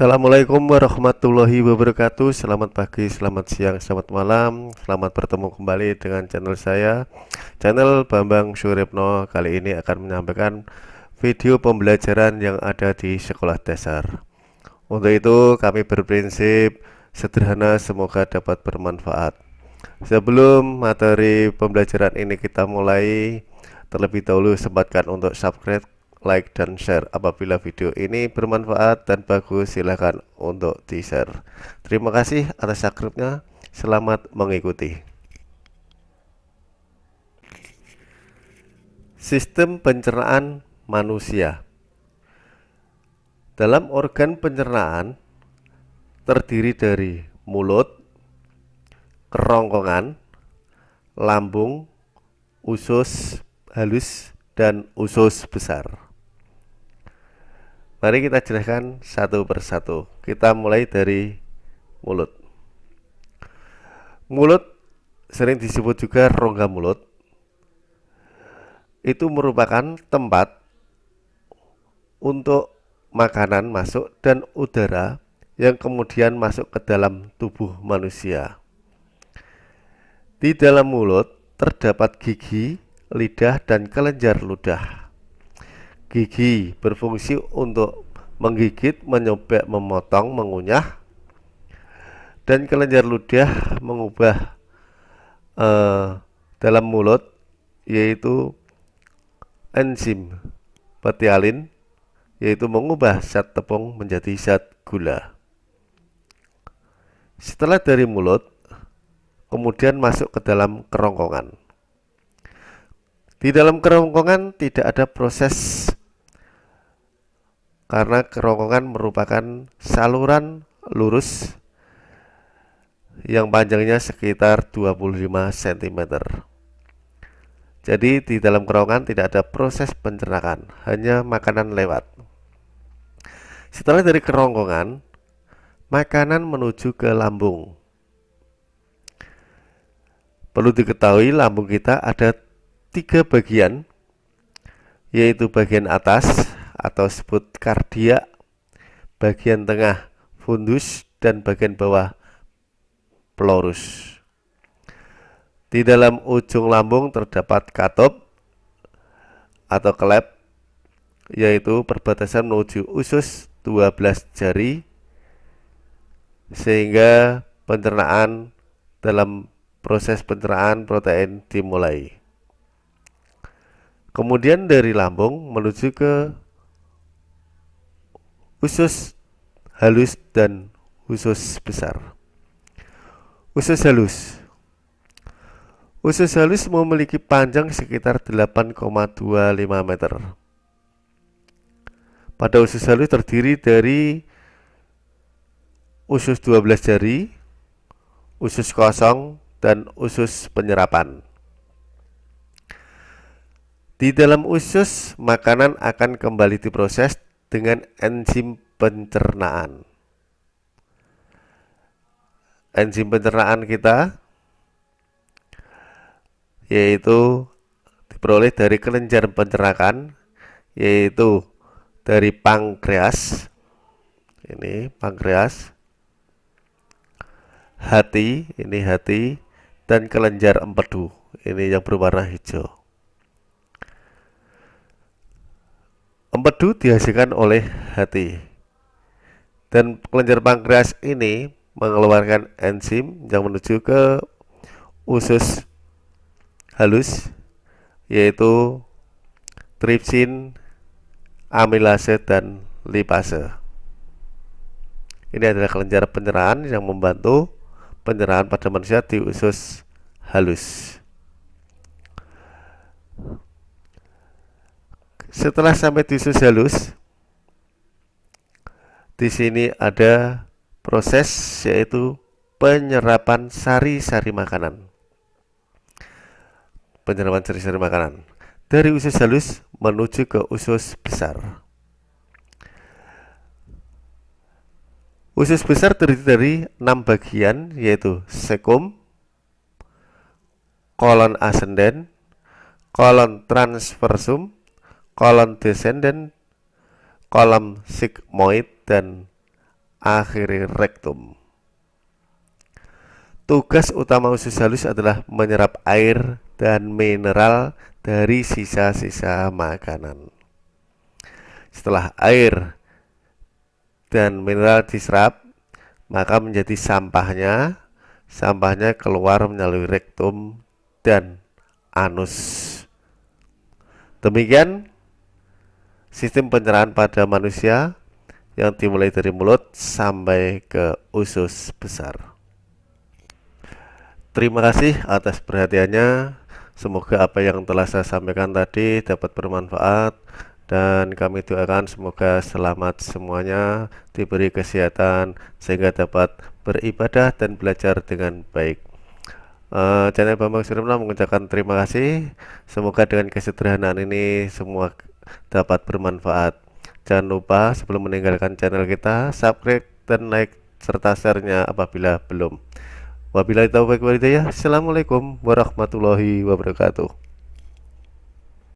Assalamualaikum warahmatullahi wabarakatuh. Selamat pagi, selamat siang, selamat malam. Selamat bertemu kembali dengan channel saya. Channel Bambang Suripno Kali ini akan menyampaikan video pembelajaran yang ada di sekolah dasar. Untuk itu kami berprinsip sederhana semoga dapat bermanfaat. Sebelum materi pembelajaran ini kita mulai Terlebih dahulu sempatkan untuk subscribe like dan share. Apabila video ini bermanfaat dan bagus silahkan untuk di share terima kasih atas subscribe-nya. Selamat mengikuti. Sistem pencernaan manusia. Dalam organ pencernaan terdiri dari mulut kerongkongan lambung usus halus dan usus besar Mari kita jelaskan satu persatu. Kita mulai dari mulut. Mulut sering disebut juga rongga mulut. Itu merupakan tempat untuk makanan masuk dan udara yang kemudian masuk ke dalam tubuh manusia. Di dalam mulut terdapat gigi, lidah, dan kelenjar ludah. Gigi berfungsi untuk menggigit, menyobek, memotong, mengunyah dan kelenjar ludah mengubah uh, dalam mulut yaitu enzim petialin yaitu mengubah zat tepung menjadi zat gula. Setelah dari mulut, kemudian masuk ke dalam kerongkongan. Di dalam kerongkongan tidak ada proses karena kerongkongan merupakan saluran lurus yang panjangnya sekitar 25 cm. Jadi di dalam kerongkongan tidak ada proses pencernaan, hanya makanan lewat. Setelah dari kerongkongan, makanan menuju ke lambung. Perlu diketahui lambung kita ada tiga bagian, yaitu bagian atas, atau sebut kardia bagian tengah fundus dan bagian bawah plorus di dalam ujung lambung terdapat katop atau klep yaitu perbatasan menuju usus 12 jari sehingga pencernaan dalam proses pencernaan protein dimulai. Kemudian dari lambung menuju ke usus halus dan usus besar. Usus halus Usus halus memiliki panjang sekitar 8,25 meter. Pada usus halus terdiri dari usus 12 jari, usus kosong, dan usus penyerapan. Di dalam usus, makanan akan kembali diproses dengan enzim pencernaan. Enzim pencernaan kita yaitu diperoleh dari kelenjar pencernaan yaitu dari pankreas. Ini pankreas hati ini hati dan kelenjar empedu. Ini yang berwarna hijau Empedu dihasilkan oleh hati. Dan kelenjar pankreas ini mengeluarkan enzim yang menuju ke usus halus yaitu tripsin, amilase dan lipase. Ini adalah kelenjar penyerahan yang membantu penyerahan pada manusia di usus halus. Setelah sampai di usus halus, di sini ada proses yaitu penyerapan sari-sari makanan. Penyerapan sari-sari makanan dari usus halus menuju ke usus besar. Usus besar terdiri dari enam bagian yaitu sekum, kolon ascendent, kolon transversum, kolom descendant, kolom sigmoid, dan akhiri rektum. Tugas utama usus halus adalah menyerap air dan mineral dari sisa-sisa makanan. Setelah air dan mineral diserap, maka menjadi sampahnya. Sampahnya keluar melalui rektum dan anus. Demikian sistem pencernaan pada manusia yang dimulai dari mulut sampai ke usus besar. Terima kasih atas perhatiannya. Semoga apa yang telah saya sampaikan tadi dapat bermanfaat dan kami doakan semoga selamat semuanya, diberi kesehatan sehingga dapat beribadah dan belajar dengan baik. Uh, channel Bambang Surimna mengucapkan terima kasih. Semoga dengan kesederhanaan ini semua dapat bermanfaat. Jangan lupa sebelum meninggalkan channel kita, subscribe dan like serta share-nya apabila belum. Wabillahi taufiq walhidayah. Assalamualaikum warahmatullahi wabarakatuh.